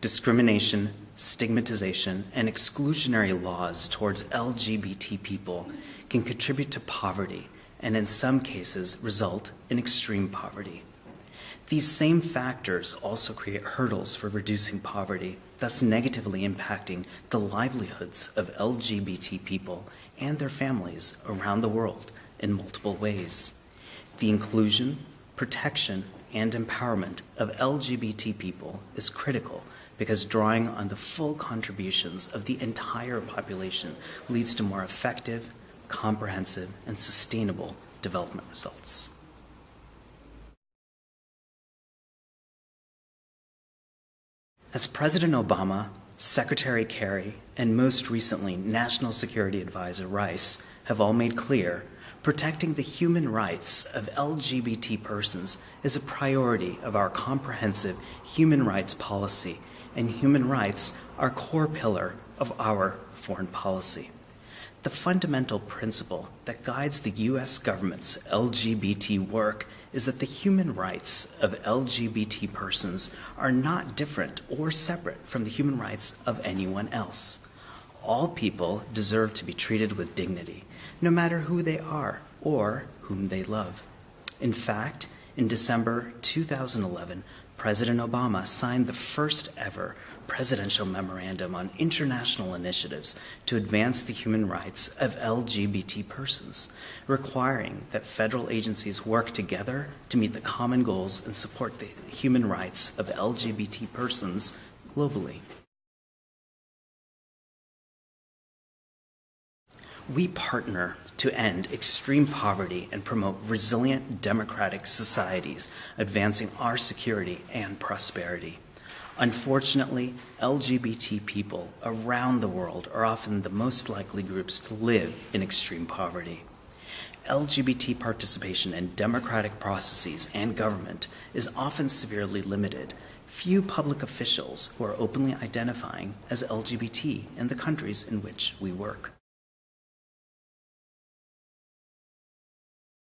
Discrimination, stigmatization, and exclusionary laws towards LGBT people can contribute to poverty and, in some cases, result in extreme poverty. These same factors also create hurdles for reducing poverty, thus negatively impacting the livelihoods of LGBT people and their families around the world in multiple ways. The inclusion, protection, and empowerment of LGBT people is critical because drawing on the full contributions of the entire population leads to more effective, comprehensive, and sustainable development results. As President Obama, Secretary Kerry, and most recently National Security Advisor Rice have all made clear, protecting the human rights of LGBT persons is a priority of our comprehensive human rights policy, and human rights are a core pillar of our foreign policy. The fundamental principle that guides the U.S. government's LGBT work is that the human rights of LGBT persons are not different or separate from the human rights of anyone else. All people deserve to be treated with dignity, no matter who they are or whom they love. In fact, in December 2011, President Obama signed the first ever presidential memorandum on international initiatives to advance the human rights of LGBT persons, requiring that federal agencies work together to meet the common goals and support the human rights of LGBT persons globally. We partner to end extreme poverty and promote resilient democratic societies, advancing our security and prosperity. Unfortunately, LGBT people around the world are often the most likely groups to live in extreme poverty. LGBT participation in democratic processes and government is often severely limited. Few public officials who are openly identifying as LGBT in the countries in which we work.